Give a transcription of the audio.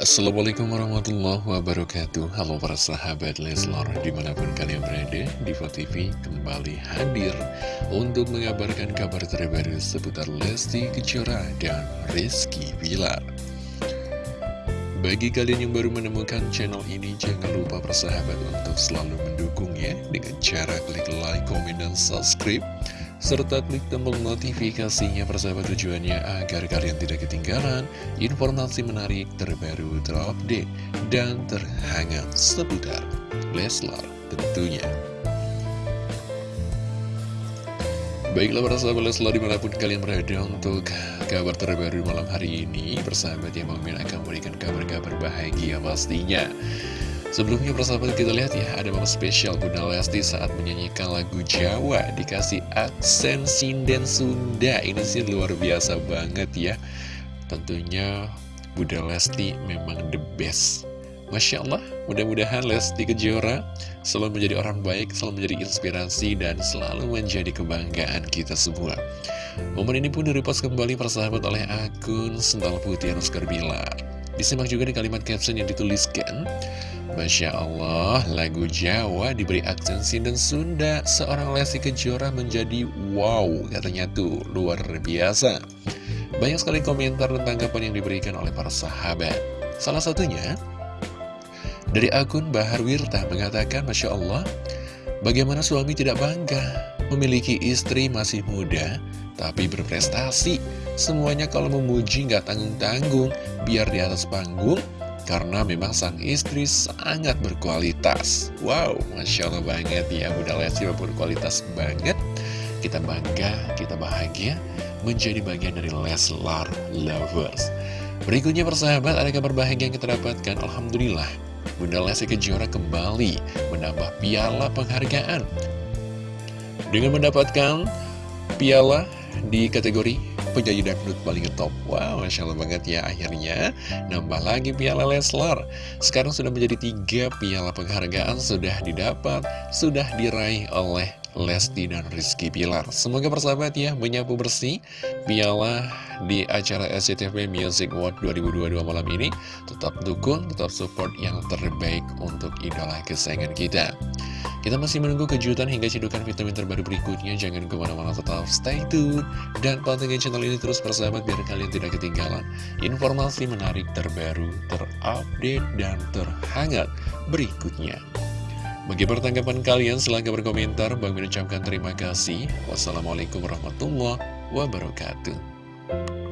Assalamualaikum warahmatullahi wabarakatuh. Halo para sahabat Leslar Di mana pun kalian berada Diva TV kembali hadir Untuk mengabarkan kabar terbaru Seputar Lesti Kejora dan Rizky Bilar. Bagi kalian yang baru menemukan channel ini Jangan lupa persahabat untuk selalu mendukungnya Dengan cara klik like, komen, dan subscribe serta klik tombol notifikasinya persahabat tujuannya agar kalian tidak ketinggalan informasi menarik terbaru terupdate dan terhangat seputar Leslar tentunya. Baiklah para sahabat Leslar di mana pun kalian berada untuk kabar terbaru malam hari ini Persahabat yang mau akan memberikan kabar-kabar bahagia pastinya Sebelumnya persahabat kita lihat ya Ada momen spesial Bunda Lesti saat menyanyikan lagu Jawa Dikasih aksen sinden Sunda Ini sih luar biasa banget ya Tentunya Bunda Lesti memang the best Masya Allah, mudah-mudahan Lesti Kejora selalu menjadi orang baik, selalu menjadi inspirasi, dan selalu menjadi kebanggaan kita semua. Momen ini pun direpost kembali persahabat oleh akun Sental Putih Anuskar Bilar. Disimak juga di kalimat caption yang dituliskan, Masya Allah, lagu Jawa diberi aksen sinden Sunda, seorang Lesti Kejora menjadi wow, katanya tuh, luar biasa. Banyak sekali komentar dan tanggapan yang diberikan oleh para sahabat. Salah satunya, dari akun Bahar Wirta mengatakan, Masya Allah, bagaimana suami tidak bangga memiliki istri masih muda, tapi berprestasi. Semuanya kalau memuji nggak tanggung-tanggung, biar di atas panggung, karena memang sang istri sangat berkualitas. Wow, Masya Allah banget ya Bunda Lesti berkualitas banget. Kita bangga, kita bahagia Menjadi bagian dari Leslar Lovers. Berikutnya persahabat ada kabar bahagia yang kita dapatkan. Alhamdulillah Bunda Lesti Kejora kembali menambah piala penghargaan. Dengan mendapatkan piala di kategori penyanyi dangdut paling top. Wow, Masya Allah banget ya akhirnya. Nambah lagi piala Leslar. Sekarang sudah menjadi tiga piala penghargaan Sudah didapat, sudah diraih oleh Lesti dan Rizky Pilar Semoga persahabat ya menyapu bersih Piala di acara SCTV Music World 2022 malam ini Tetap dukung, tetap support yang terbaik untuk idola kesayangan kita kita masih menunggu kejutan hingga cedukan vitamin terbaru berikutnya. Jangan ke mana-mana tetap stay tune. Dan pantengin channel ini terus persahabat biar kalian tidak ketinggalan informasi menarik terbaru, terupdate, dan terhangat berikutnya. Bagaimana tanggapan kalian? Silahkan berkomentar. Bang mengucapkan terima kasih. Wassalamualaikum warahmatullahi wabarakatuh. Thank you.